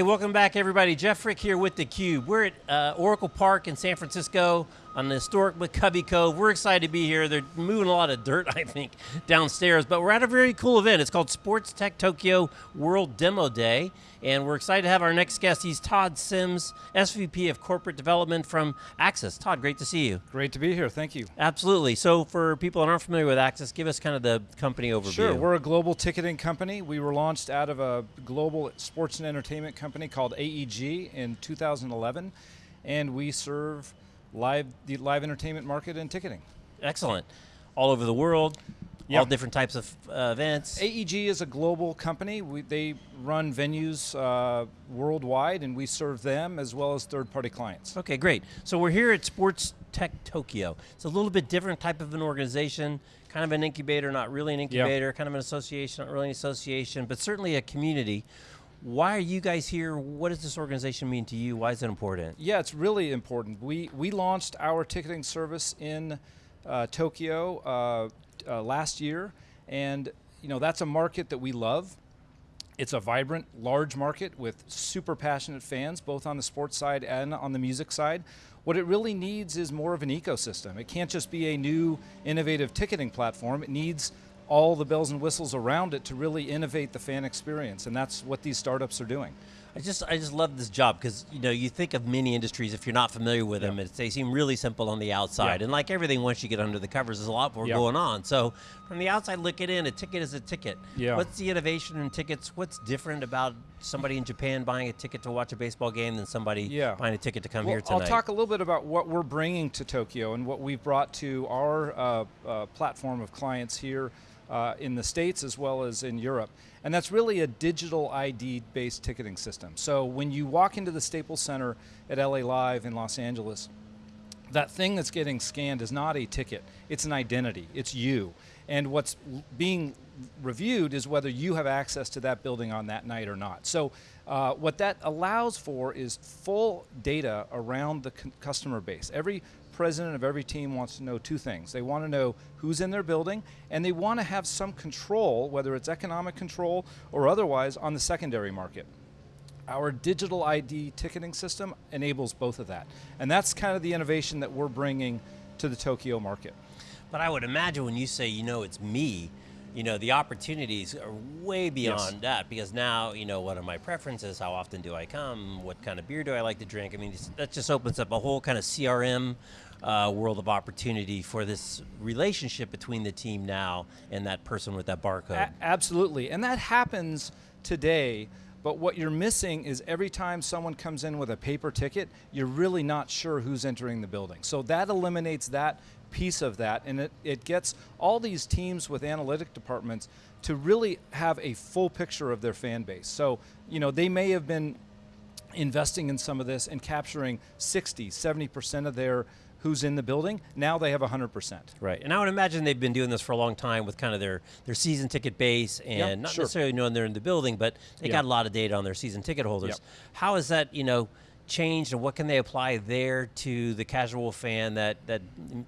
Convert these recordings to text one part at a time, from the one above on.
Hey, welcome back everybody. Jeff Frick here with theCUBE. We're at uh, Oracle Park in San Francisco on the historic McCovey Cove. We're excited to be here. They're moving a lot of dirt, I think, downstairs, but we're at a very cool event. It's called Sports Tech Tokyo World Demo Day, and we're excited to have our next guest. He's Todd Sims, SVP of Corporate Development from AXS. Todd, great to see you. Great to be here, thank you. Absolutely, so for people that aren't familiar with AXS, give us kind of the company overview. Sure, we're a global ticketing company. We were launched out of a global sports and entertainment company called AEG in 2011, and we serve live the live entertainment market and ticketing. Excellent. All over the world, yep. all different types of uh, events. AEG is a global company. We, they run venues uh, worldwide and we serve them as well as third-party clients. Okay, great. So we're here at Sports Tech Tokyo. It's a little bit different type of an organization, kind of an incubator, not really an incubator, yep. kind of an association, not really an association, but certainly a community why are you guys here? What does this organization mean to you? Why is it important? Yeah, it's really important. We, we launched our ticketing service in uh, Tokyo uh, uh, last year, and you know that's a market that we love. It's a vibrant, large market with super passionate fans, both on the sports side and on the music side. What it really needs is more of an ecosystem. It can't just be a new, innovative ticketing platform. It needs all the bells and whistles around it to really innovate the fan experience, and that's what these startups are doing. I just I just love this job because you know you think of many industries if you're not familiar with them, they seem really simple on the outside, and like everything, once you get under the covers, there's a lot more going on. So from the outside looking in, a ticket is a ticket. Yeah. What's the innovation in tickets? What's different about somebody in Japan buying a ticket to watch a baseball game than somebody yeah. buying a ticket to come well, here tonight? I'll talk a little bit about what we're bringing to Tokyo and what we've brought to our uh, uh, platform of clients here uh, in the States as well as in Europe. And that's really a digital ID based ticketing system. So when you walk into the Staples Center at LA Live in Los Angeles, that thing that's getting scanned is not a ticket, it's an identity, it's you. And what's being reviewed is whether you have access to that building on that night or not. So uh, what that allows for is full data around the customer base. Every president of every team wants to know two things. They want to know who's in their building, and they want to have some control, whether it's economic control or otherwise, on the secondary market. Our digital ID ticketing system enables both of that. And that's kind of the innovation that we're bringing to the Tokyo market. But I would imagine when you say, you know, it's me, you know, the opportunities are way beyond yes. that because now, you know, what are my preferences? How often do I come? What kind of beer do I like to drink? I mean, that just opens up a whole kind of CRM uh, world of opportunity for this relationship between the team now and that person with that barcode. A absolutely, and that happens today. But what you're missing is every time someone comes in with a paper ticket, you're really not sure who's entering the building. So that eliminates that piece of that, and it, it gets all these teams with analytic departments to really have a full picture of their fan base. So, you know, they may have been investing in some of this and capturing 60, 70% of their who's in the building, now they have 100%. Right, and I would imagine they've been doing this for a long time with kind of their, their season ticket base and yep, not sure. necessarily knowing they're in the building, but they yep. got a lot of data on their season ticket holders. Yep. How is that, you know, changed and what can they apply there to the casual fan that, that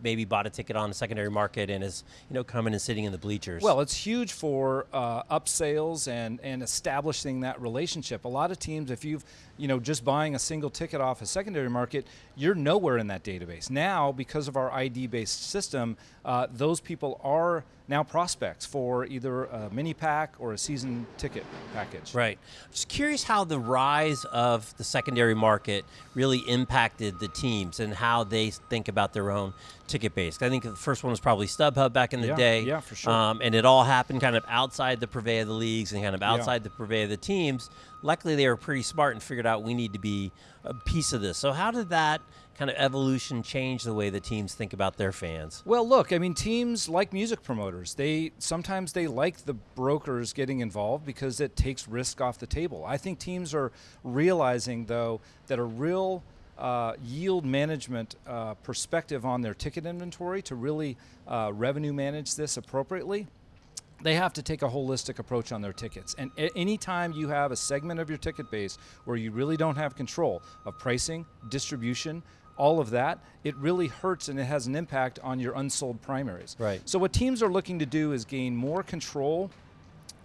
maybe bought a ticket on the secondary market and is you know coming and sitting in the bleachers? Well, it's huge for uh, upsales and, and establishing that relationship. A lot of teams, if you've you know just buying a single ticket off a secondary market, you're nowhere in that database. Now, because of our ID-based system, uh, those people are now prospects for either a mini pack or a season ticket package. Right. Just curious how the rise of the secondary market really impacted the teams and how they think about their own ticket base. I think the first one was probably StubHub back in the yeah, day. Yeah, for sure. Um, and it all happened kind of outside the purvey of the leagues and kind of outside yeah. the purvey of the teams. Luckily, they were pretty smart and figured out we need to be a piece of this. So how did that kind of evolution change the way the teams think about their fans? Well, look, I mean, teams like music promoters, they sometimes they like the brokers getting involved because it takes risk off the table. I think teams are realizing, though, that a real uh, yield management uh, perspective on their ticket inventory to really uh, revenue manage this appropriately they have to take a holistic approach on their tickets. And anytime you have a segment of your ticket base where you really don't have control of pricing, distribution, all of that, it really hurts and it has an impact on your unsold primaries. Right. So what teams are looking to do is gain more control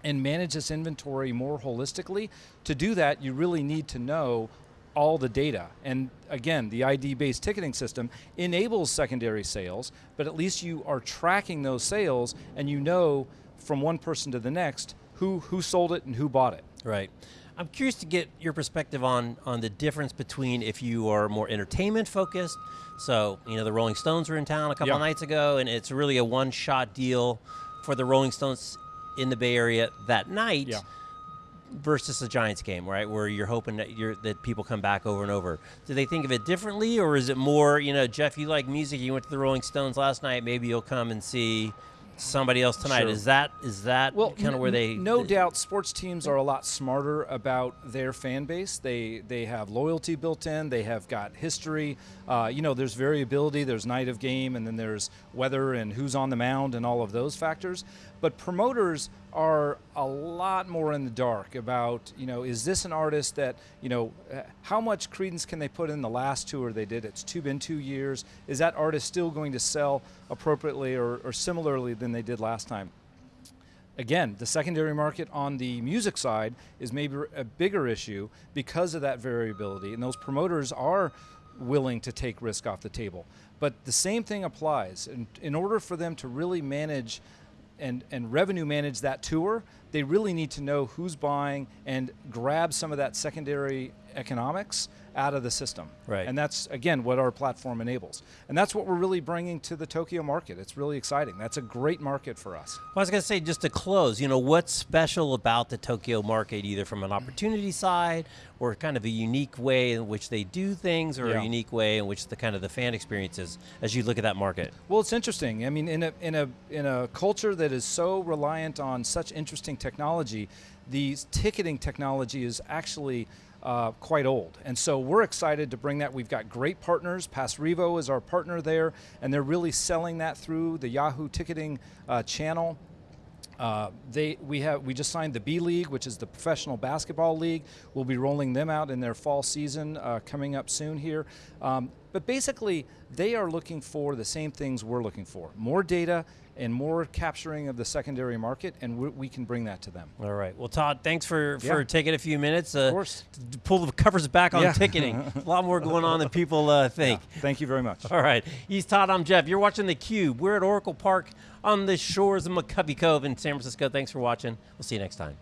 and manage this inventory more holistically. To do that, you really need to know all the data. And again, the ID-based ticketing system enables secondary sales, but at least you are tracking those sales and you know from one person to the next who, who sold it and who bought it. Right. I'm curious to get your perspective on, on the difference between if you are more entertainment focused. So, you know, the Rolling Stones were in town a couple Yeah. nights ago, and it's really a one shot deal for the Rolling Stones in the Bay Area that night. Yeah. Versus a Giants game, right, where you're hoping that you're that people come back over and over. Do they think of it differently, or is it more, you know, Jeff, you like music, you went to the Rolling Stones last night, maybe you'll come and see somebody else tonight. Sure. Is that is that Well, kind of where they? no doubt sports teams are a lot smarter about their fan base. They they have loyalty built in. They have got history. Uh, you know, there's variability. There's night of game, and then there's weather and who's on the mound and all of those factors. But promoters are a lot more in the dark about you know is this an artist that you know uh, how much credence can they put in the last tour they did? It's two been two years. Is that artist still going to sell appropriately or, or similarly than they did last time? again, the secondary market on the music side is maybe a bigger issue because of that variability, and those promoters are willing to take risk off the table. But the same thing applies. In, in order for them to really manage and, and revenue manage that tour, they really need to know who's buying and grab some of that secondary economics out of the system. Right. And that's, again, what our platform enables. And that's what we're really bringing to the Tokyo market. It's really exciting. That's a great market for us. Well, I was going to say, just to close, you know, what's special about the Tokyo market, either from an opportunity side or kind of a unique way in which they do things, or Yeah. a unique way in which the kind of the fan experience is as you look at that market? Well, it's interesting. I mean, in a in a in a culture that is so reliant on such interesting technology, the ticketing technology is actually uh, quite old, and so we're excited to bring that. We've got great partners. Passrevo is our partner there, and they're really selling that through the Yahoo ticketing uh, channel. Uh, they we have we just signed the B League, which is the professional basketball league. We'll be rolling them out in their fall season uh, coming up soon here. Um, but basically, they are looking for the same things we're looking for: more data and more capturing of the secondary market, and we, we can bring that to them. All right. Well, Todd, thanks for, for taking a few minutes. Uh, of course. To pull the covers back on Yeah. ticketing. a lot more going on than people uh, think. Thank you very much. All right. He's Todd. I'm Jeff. You're watching theCUBE. We're at Oracle Park on the shores of McCovey Cove in San Francisco. Thanks for watching. We'll see you next time.